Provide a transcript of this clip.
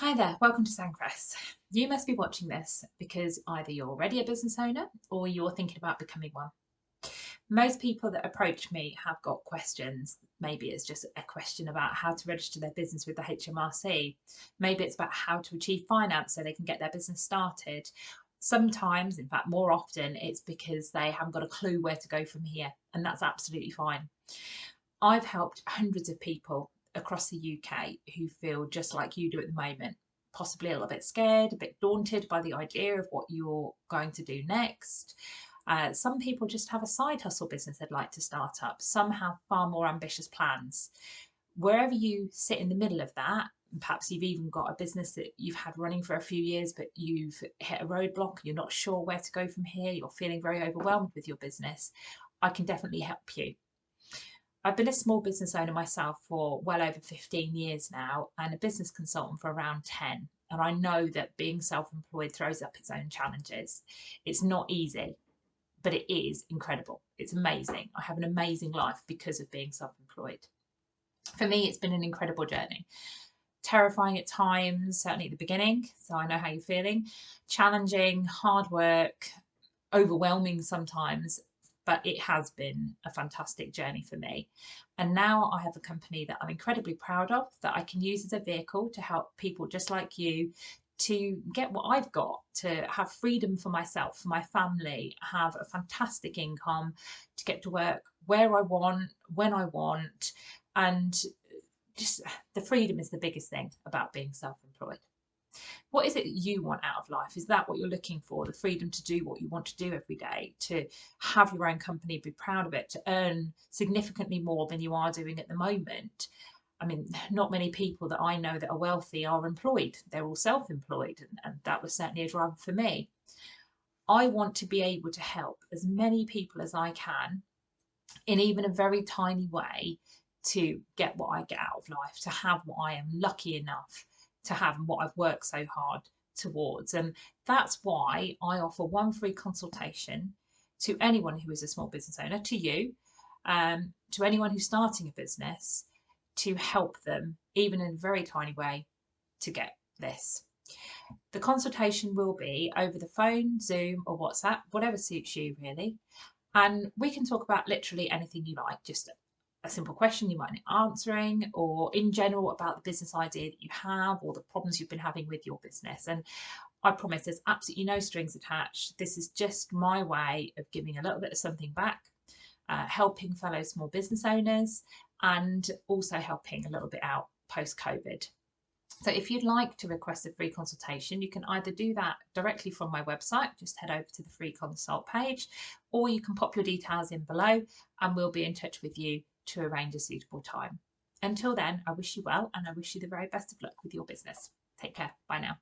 Hi there, welcome to Sandcrest. You must be watching this because either you're already a business owner or you're thinking about becoming one. Most people that approach me have got questions. Maybe it's just a question about how to register their business with the HMRC. Maybe it's about how to achieve finance so they can get their business started. Sometimes, in fact, more often, it's because they haven't got a clue where to go from here, and that's absolutely fine. I've helped hundreds of people across the UK who feel just like you do at the moment, possibly a little bit scared, a bit daunted by the idea of what you're going to do next. Uh, some people just have a side hustle business they'd like to start up. Some have far more ambitious plans. Wherever you sit in the middle of that, perhaps you've even got a business that you've had running for a few years, but you've hit a roadblock, you're not sure where to go from here, you're feeling very overwhelmed with your business, I can definitely help you. I've been a small business owner myself for well over 15 years now and a business consultant for around 10. And I know that being self employed throws up its own challenges. It's not easy, but it is incredible. It's amazing. I have an amazing life because of being self employed. For me, it's been an incredible journey. Terrifying at times, certainly at the beginning. So I know how you're feeling. Challenging, hard work, overwhelming sometimes but it has been a fantastic journey for me. And now I have a company that I'm incredibly proud of, that I can use as a vehicle to help people just like you to get what I've got, to have freedom for myself, for my family, have a fantastic income, to get to work where I want, when I want, and just the freedom is the biggest thing about being self employed. What is it that you want out of life? Is that what you're looking for? The freedom to do what you want to do every day, to have your own company, be proud of it, to earn significantly more than you are doing at the moment. I mean, not many people that I know that are wealthy are employed. They're all self employed, and, and that was certainly a driver for me. I want to be able to help as many people as I can in even a very tiny way to get what I get out of life, to have what I am lucky enough to have and what I've worked so hard towards. And that's why I offer one free consultation to anyone who is a small business owner, to you, um, to anyone who's starting a business, to help them, even in a very tiny way, to get this. The consultation will be over the phone, Zoom, or WhatsApp, whatever suits you really. And we can talk about literally anything you like, just a simple question you might need answering or in general about the business idea that you have or the problems you've been having with your business. And I promise there's absolutely no strings attached. This is just my way of giving a little bit of something back uh, helping fellow small business owners and also helping a little bit out post COVID so if you'd like to request a free consultation, you can either do that directly from my website, just head over to the free consult page, or you can pop your details in below and we'll be in touch with you to arrange a suitable time. Until then, I wish you well and I wish you the very best of luck with your business. Take care. Bye now.